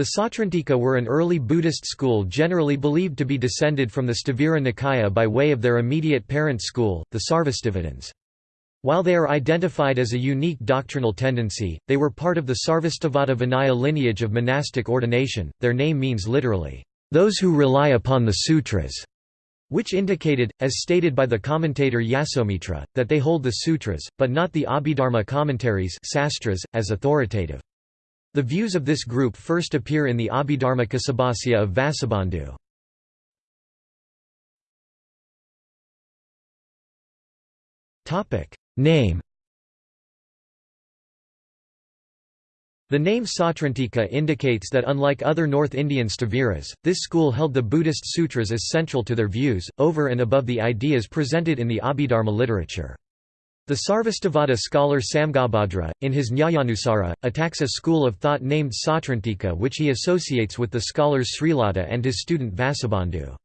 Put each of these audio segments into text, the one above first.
The Sautrantika were an early Buddhist school generally believed to be descended from the Sthavira Nikaya by way of their immediate parent school, the Sarvastivadins. While they are identified as a unique doctrinal tendency, they were part of the Sarvastivada Vinaya lineage of monastic ordination. Their name means literally, those who rely upon the sutras, which indicated, as stated by the commentator Yasomitra, that they hold the sutras, but not the Abhidharma commentaries sastras, as authoritative. The views of this group first appear in the Abhidharmakosabhasya of Vasubandhu. Name The name Sautrantika indicates that unlike other North Indian Sthaviras, this school held the Buddhist sutras as central to their views, over and above the ideas presented in the Abhidharma literature. The Sarvastivada scholar Samghabhadra, in his Nyayanusara, attacks a school of thought named Sautrantika which he associates with the scholars Srilata and his student Vasubandhu.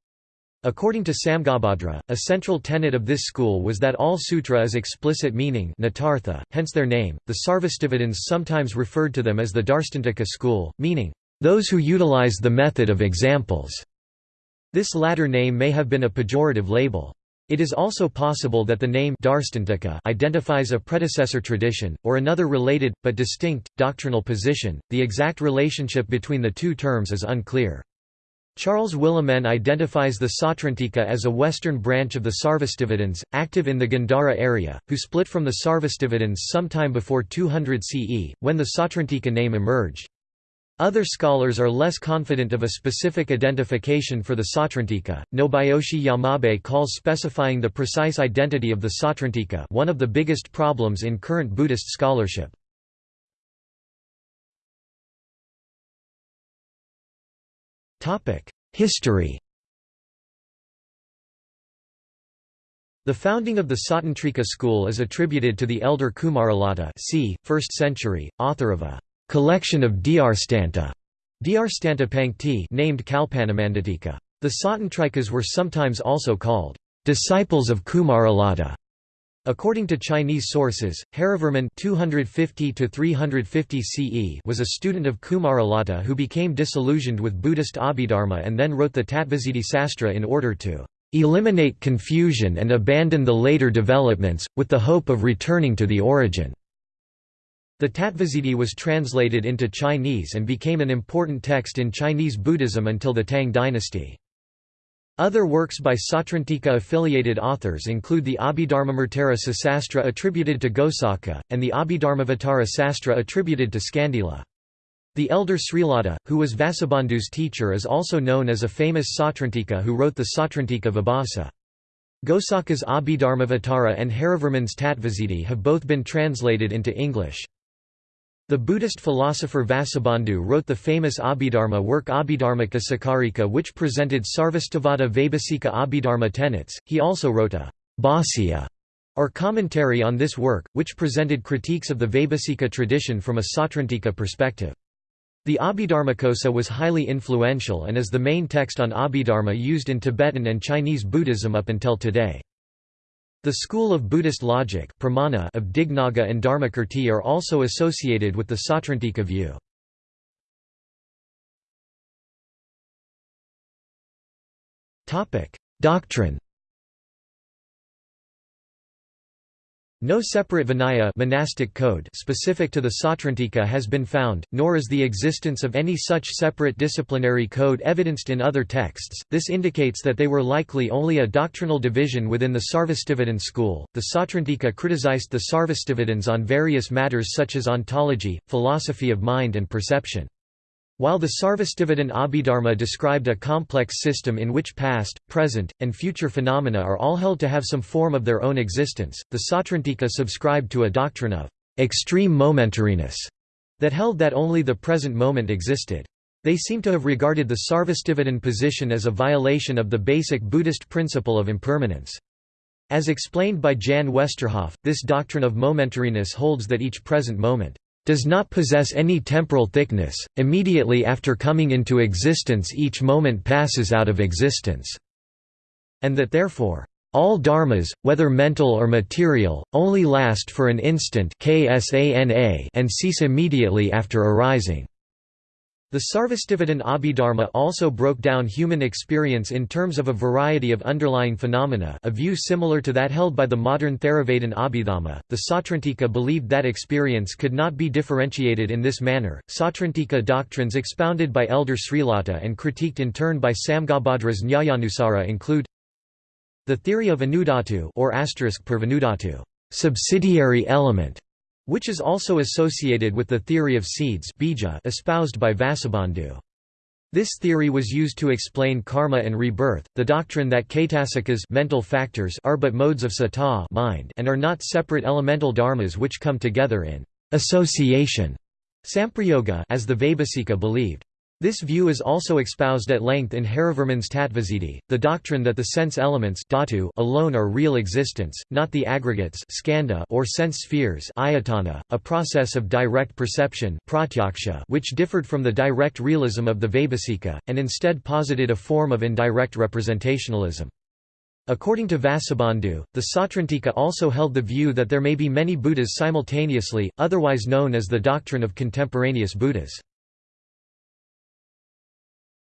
According to Samghabhadra, a central tenet of this school was that all sutra is explicit meaning hence their name. The Sarvastivadins sometimes referred to them as the Darstantika school, meaning, those who utilize the method of examples. This latter name may have been a pejorative label. It is also possible that the name Darstantika identifies a predecessor tradition, or another related, but distinct, doctrinal position. The exact relationship between the two terms is unclear. Charles Willemen identifies the Sautrantika as a western branch of the Sarvastivadins, active in the Gandhara area, who split from the Sarvastivadins sometime before 200 CE, when the Sautrantika name emerged. Other scholars are less confident of a specific identification for the Sautrantika. Nobuyoshi Yamabe calls specifying the precise identity of the Sautrantika one of the biggest problems in current Buddhist scholarship. History The founding of the Sautrantika school is attributed to the elder Kumaralata c. 1st century, author of a collection of Dhyarstanta Pankti named Kalpanamanditika. The Sautrantikas were sometimes also called disciples of Kumaralata. According to Chinese sources, Harivarman 250 CE was a student of Kumaralata who became disillusioned with Buddhist Abhidharma and then wrote the Tattvasiddhi Sastra in order to eliminate confusion and abandon the later developments, with the hope of returning to the origin. The Tattvasiddhi was translated into Chinese and became an important text in Chinese Buddhism until the Tang dynasty. Other works by Sautrantika-affiliated authors include the Abhidharmamrtarasa Sastra attributed to Gosaka, and the Abhidharmavatara Sastra attributed to Skandila. The elder Srilata, who was Vasubandhu's teacher is also known as a famous Sautrantika who wrote the Sautrantika Vibhasa. Gosaka's Abhidharmavatara and Harivarman's Tattvasiddhi have both been translated into English. The Buddhist philosopher Vasubandhu wrote the famous Abhidharma work Abhidharmakosakarika which presented Sarvastivada Vaibhasika Abhidharma tenets. He also wrote a Bhāsya or commentary on this work, which presented critiques of the Vaibhasika tradition from a Sautrantika perspective. The Abhidharmakosa was highly influential and is the main text on Abhidharma used in Tibetan and Chinese Buddhism up until today. The school of Buddhist logic pramana of Dignaga and Dharmakirti are also associated with the Sautrantika view. Doctrine No separate Vinaya monastic code specific to the Sautrantika has been found, nor is the existence of any such separate disciplinary code evidenced in other texts. This indicates that they were likely only a doctrinal division within the Sarvastivadin school. The Sautrantika criticized the Sarvastivadins on various matters such as ontology, philosophy of mind and perception. While the Sarvastivadin Abhidharma described a complex system in which past, present, and future phenomena are all held to have some form of their own existence, the Sautrantika subscribed to a doctrine of extreme momentariness that held that only the present moment existed. They seem to have regarded the Sarvastivadin position as a violation of the basic Buddhist principle of impermanence. As explained by Jan Westerhoff, this doctrine of momentariness holds that each present moment does not possess any temporal thickness, immediately after coming into existence each moment passes out of existence", and that therefore, "...all dharmas, whether mental or material, only last for an instant and cease immediately after arising." The Sarvastivadin Abhidharma also broke down human experience in terms of a variety of underlying phenomena a view similar to that held by the modern Theravadin Abhidhamma. The Sautrantika believed that experience could not be differentiated in this manner. Sautrantika doctrines expounded by Elder Srilata and critiqued in turn by Samghabhadra's Nyayanusara include the theory of anudhatu or asterisk purvanudhatu, subsidiary element, which is also associated with the theory of seeds bija espoused by Vasubandhu. This theory was used to explain karma and rebirth, the doctrine that caitasikas mental factors are but modes of citta mind and are not separate elemental dharmas which come together in association samprayoga as the Vaibhasika believed. This view is also espoused at length in Harivarman's Tattvasiddhi, the doctrine that the sense elements dhatu alone are real existence, not the aggregates skandha or sense spheres ayatana, a process of direct perception which differed from the direct realism of the Vaibhasika, and instead posited a form of indirect representationalism. According to Vasubandhu, the Sautrantika also held the view that there may be many Buddhas simultaneously, otherwise known as the doctrine of contemporaneous Buddhas.